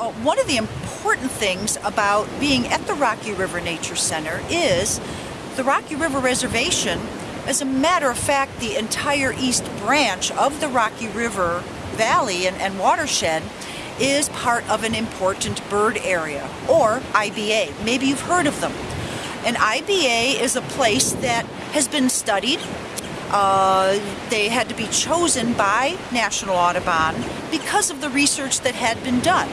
Uh, one of the important things about being at the Rocky River Nature Center is the Rocky River Reservation, as a matter of fact, the entire east branch of the Rocky River Valley and, and watershed is part of an important bird area, or IBA. Maybe you've heard of them. An IBA is a place that has been studied. Uh, they had to be chosen by National Audubon because of the research that had been done.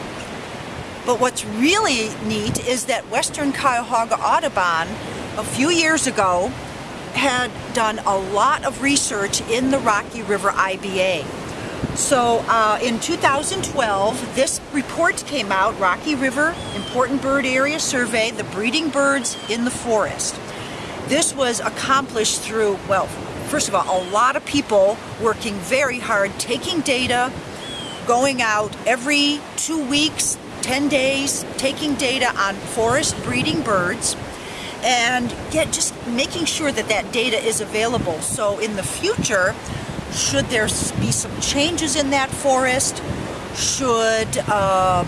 But what's really neat is that Western Cuyahoga Audubon a few years ago had done a lot of research in the Rocky River IBA. So uh, in 2012, this report came out, Rocky River Important Bird Area Survey, the breeding birds in the forest. This was accomplished through, well, first of all, a lot of people working very hard, taking data, going out every two weeks, 10 days, taking data on forest breeding birds, and get just making sure that that data is available. So in the future, should there be some changes in that forest? Should uh,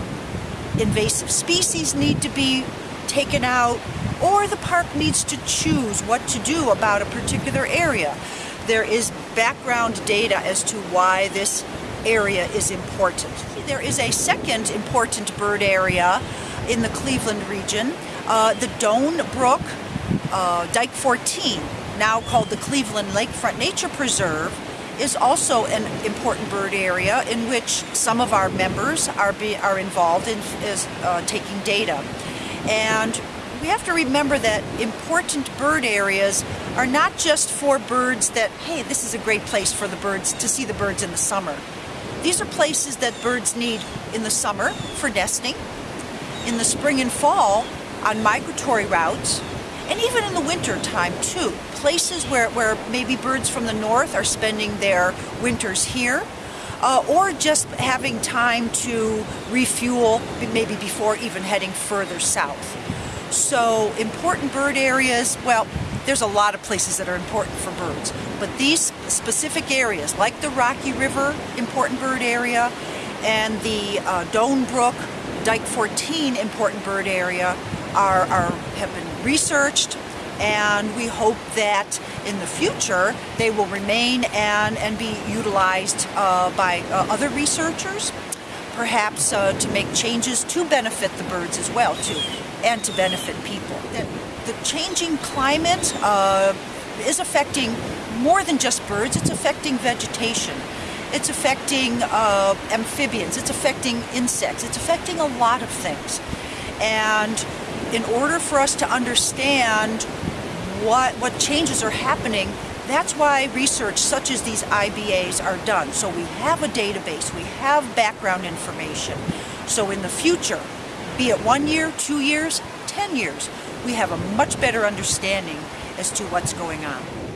invasive species need to be taken out? Or the park needs to choose what to do about a particular area. There is background data as to why this area is important. There is a second important bird area in the Cleveland region, uh, the Doan Brook uh, Dike 14, now called the Cleveland Lakefront Nature Preserve, is also an important bird area in which some of our members are, be, are involved in is, uh, taking data. And we have to remember that important bird areas are not just for birds that, hey, this is a great place for the birds to see the birds in the summer. These are places that birds need in the summer for nesting, in the spring and fall on migratory routes, and even in the winter time too. Places where, where maybe birds from the north are spending their winters here, uh, or just having time to refuel maybe before even heading further south. So important bird areas, well, there's a lot of places that are important for birds, but these specific areas, like the Rocky River important bird area and the uh, Doan Brook Dike 14 important bird area are, are have been researched and we hope that in the future they will remain and, and be utilized uh, by uh, other researchers perhaps uh, to make changes to benefit the birds as well too and to benefit people. The changing climate uh, is affecting more than just birds, it's affecting vegetation. It's affecting uh, amphibians, it's affecting insects, it's affecting a lot of things. And in order for us to understand what, what changes are happening, that's why research such as these IBAs are done. So we have a database, we have background information. So in the future, be it one year, two years, 10 years, we have a much better understanding as to what's going on.